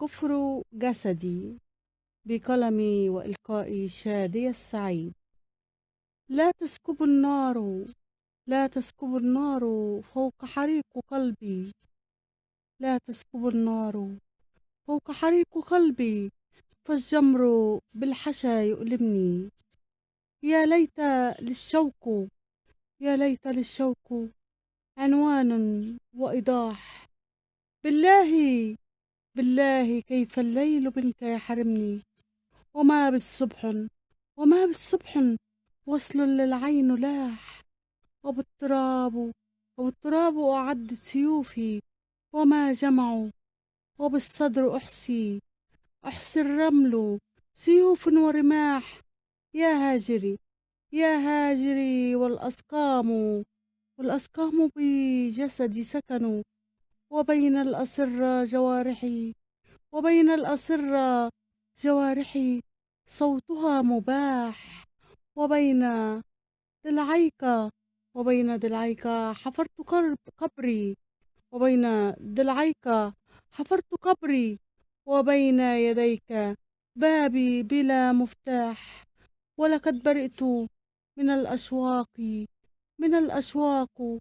كفر جسدي بقلمي وإلقائي شادي السعيد. لا تسكب النار لا تسكب النار فوق حريق قلبي. لا تسكب النار فوق حريق قلبي فالجمر بالحشا يؤلمني. يا ليت للشوق يا ليت للشوق عنوان وإيضاح. بالله بالله كيف الليل منك يحرمني وما بالصبح وما بالصبح وصل للعين لاح. وبالتراب وبالتراب أعد سيوفي. وما جمع وبالصدر أحسي أحسي الرمل سيوف ورماح. يا هاجري يا هاجري والأسقام. والأسقام بجسدي سكنوا وبين الأسرة جوارحي وبين الأسرة جوارحي صوتها مباح. وبين ضلعيك وبين ضلعيك حفرت قبري. وبين ضلعيك حفرت قبري. وبين يديك بابي بلا مفتاح. ولقد برئت من الأشواق من الأشواق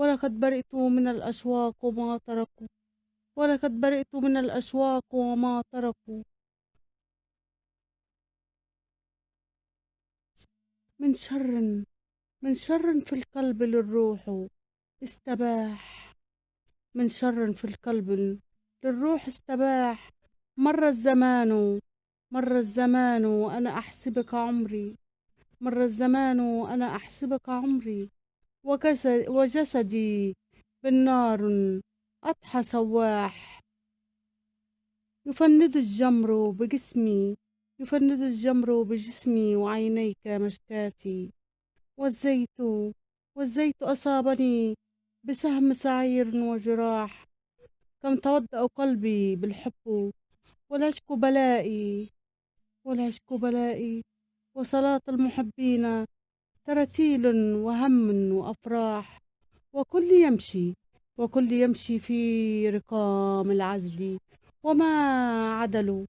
ولقد برئت من الأشواق وما تركوا. ولقد برئت من الأشواق وما تركوا. من شر من شر في القلب للروح استباح. من شر في القلب للروح استباح. مر الزمان مر الزمان وأنا أحسبك عمري. مر الزمان وأنا أحسبك عمري. وجسدي بالنار أضحى سواح. يفند الجمر بجسمي يفند الجمر بجسمي وعينيك مشكاتي والزيت والزيت أصابني بسهم سعير وجراح. كم تودأ قلبي بالحب والعشق بلائي والعشق بلائي. وصلاة المحبين ترتيل وهم وأفراح وكل يمشي وكل يمشي في رقام العزل وما عدلوا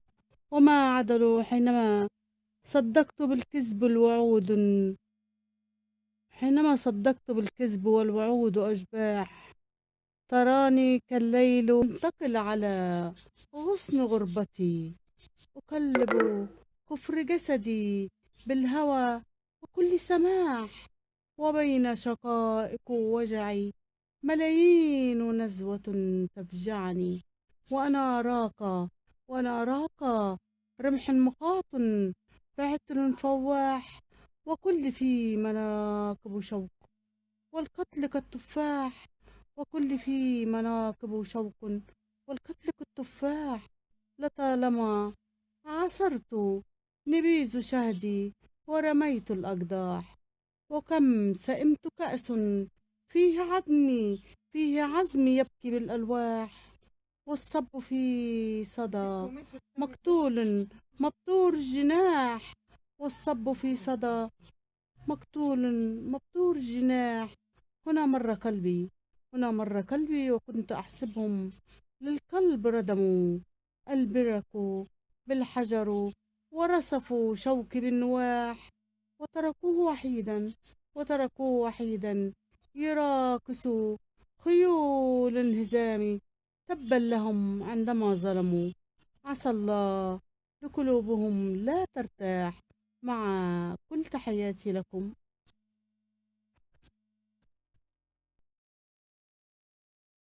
وما عدلوا حينما صدقت بالكذب الوعود. حينما صدقت بالكذب والوعود أشباح تراني كالليل انتقل على غصن غربتي. أقلب كفر جسدي بالهوى وكل سماح وبين شقائق وجعي ملايين نزوة تفجعني وأنا أراك وأنا أراك رمح مخاط بعتر فواح وكل في مناكب شوق والقتل كالتفاح وكل في مناكب شوق والقتل كالتفاح لطالما عصرت نبيز شهدي ورميت الأقداح وكم سئمت كأس فيه عظمي فيه عزمي يبكي بالألواح والصب في صدى مقتول مبتور الجناح والصب في صدى مقتول مبتور الجناح هنا مر قلبي هنا مر قلبي وكنت أحسبهم للقلب ردموا البرك بالحجر ورصفوا شوكي بالنواح وتركوه وحيدا وتركوه وحيدا. يراقص خيول الهزام تبا لهم عندما ظلموا. عسى الله لقلوبهم لا ترتاح. مع كل تحياتي لكم.